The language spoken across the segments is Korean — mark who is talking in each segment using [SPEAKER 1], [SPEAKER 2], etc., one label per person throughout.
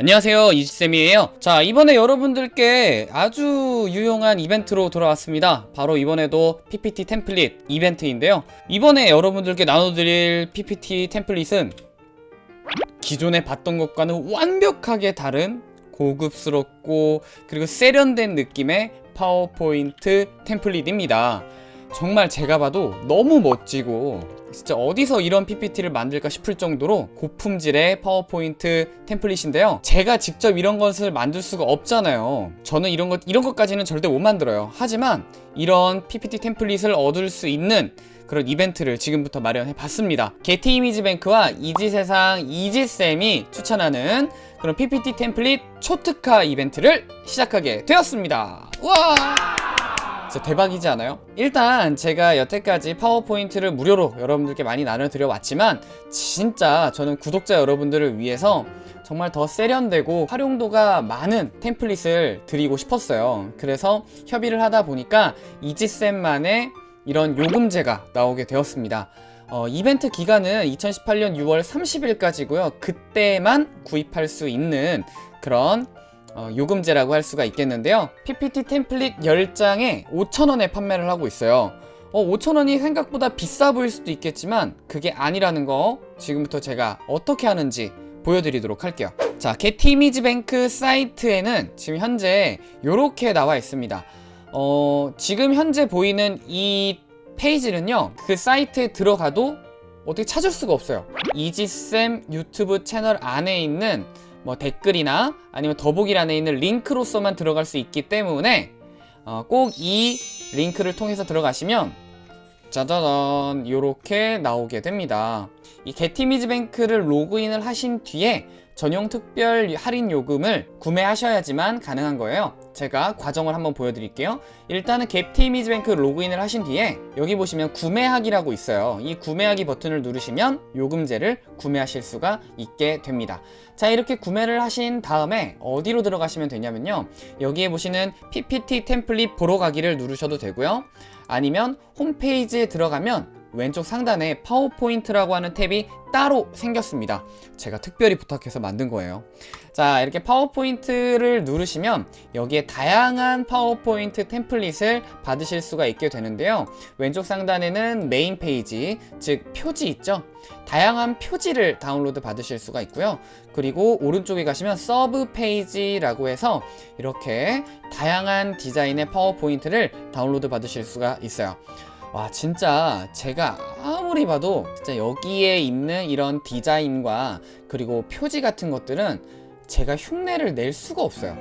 [SPEAKER 1] 안녕하세요 이지쌤이에요. 자 이번에 여러분들께 아주 유용한 이벤트로 돌아왔습니다. 바로 이번에도 PPT 템플릿 이벤트인데요. 이번에 여러분들께 나눠드릴 PPT 템플릿은 기존에 봤던 것과는 완벽하게 다른 고급스럽고 그리고 세련된 느낌의 파워포인트 템플릿입니다 정말 제가 봐도 너무 멋지고 진짜 어디서 이런 PPT를 만들까 싶을 정도로 고품질의 파워포인트 템플릿인데요. 제가 직접 이런 것을 만들 수가 없잖아요. 저는 이런 것 이런 것까지는 절대 못 만들어요. 하지만 이런 PPT 템플릿을 얻을 수 있는 그런 이벤트를 지금부터 마련해 봤습니다. 게티 이미지 뱅크와 이지세상 이지쌤이 추천하는 그런 PPT 템플릿 초특화 이벤트를 시작하게 되었습니다. 와 진짜 대박이지 않아요? 일단 제가 여태까지 파워포인트를 무료로 여러분들께 많이 나눠드려 왔지만 진짜 저는 구독자 여러분들을 위해서 정말 더 세련되고 활용도가 많은 템플릿을 드리고 싶었어요. 그래서 협의를 하다 보니까 이지쌤만의 이런 요금제가 나오게 되었습니다. 어, 이벤트 기간은 2018년 6월 30일까지고요. 그때만 구입할 수 있는 그런 어, 요금제라고 할 수가 있겠는데요. PPT 템플릿 10장에 5,000원에 판매를 하고 있어요. 어, 5,000원이 생각보다 비싸 보일 수도 있겠지만 그게 아니라는 거 지금부터 제가 어떻게 하는지 보여드리도록 할게요. 자 게티 이미지 뱅크 사이트에는 지금 현재 이렇게 나와 있습니다. 어, 지금 현재 보이는 이 페이지는요 그 사이트에 들어가도 어떻게 찾을 수가 없어요. 이지쌤 유튜브 채널 안에 있는 뭐 댓글이나 아니면 더보기란에 있는 링크로서만 들어갈 수 있기 때문에 어, 꼭 이 링크를 통해서 들어가시면 짜자잔 이렇게 나오게 됩니다. 이 게티미즈뱅크를 로그인을 하신 뒤에 전용 특별 할인 요금을 구매하셔야지만 가능한 거예요 제가 과정을 한번 보여드릴게요. 일단은 게티미즈뱅크 로그인을 하신 뒤에 여기 보시면 구매하기라고 있어요. 이 구매하기 버튼을 누르시면 요금제를 구매하실 수가 있게 됩니다. 자 이렇게 구매를 하신 다음에 어디로 들어가시면 되냐면요. 여기에 보시는 PPT 템플릿 보러 가기를 누르셔도 되고요. 아니면 홈페이지에 들어가면 왼쪽 상단에 파워포인트라고 하는 탭이 따로 생겼습니다. 제가 특별히 부탁해서 만든 거예요. 자 이렇게 파워포인트를 누르시면 여기에 다양한 파워포인트 템플릿을 받으실 수가 있게 되는데요. 왼쪽 상단에는 메인 페이지 즉 표지 있죠? 다양한 표지를 다운로드 받으실 수가 있고요. 그리고 오른쪽에 가시면 서브 페이지라고 해서 이렇게 다양한 디자인의 파워포인트를 다운로드 받으실 수가 있어요 와 진짜 제가 아무리 봐도 진짜 여기에 있는 이런 디자인과 그리고 표지 같은 것들은 제가 흉내를 낼 수가 없어요.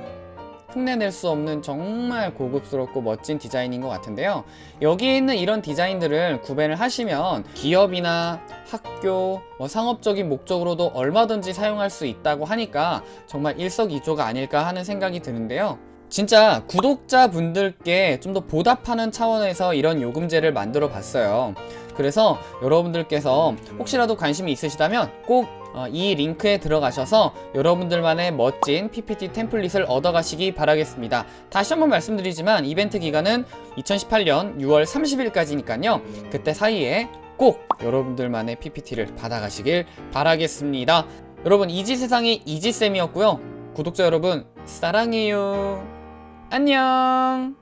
[SPEAKER 1] 흉내 낼 수 없는 정말 고급스럽고 멋진 디자인인 것 같은데요. 여기에 있는 이런 디자인들을 구매를 하시면 기업이나 학교, 뭐 상업적인 목적으로도 얼마든지 사용할 수 있다고 하니까 정말 일석이조가 아닐까 하는 생각이 드는데요 진짜 구독자분들께 좀 더 보답하는 차원에서 이런 요금제를 만들어 봤어요. 그래서 여러분들께서 혹시라도 관심이 있으시다면 꼭 이 링크에 들어가셔서 여러분들만의 멋진 PPT 템플릿을 얻어가시기 바라겠습니다. 다시 한번 말씀드리지만 이벤트 기간은 2018년 6월 30일까지니까요. 그때 사이에 꼭 여러분들만의 PPT를 받아가시길 바라겠습니다. 여러분 이지세상의 이지쌤이었고요. 구독자 여러분 사랑해요 안녕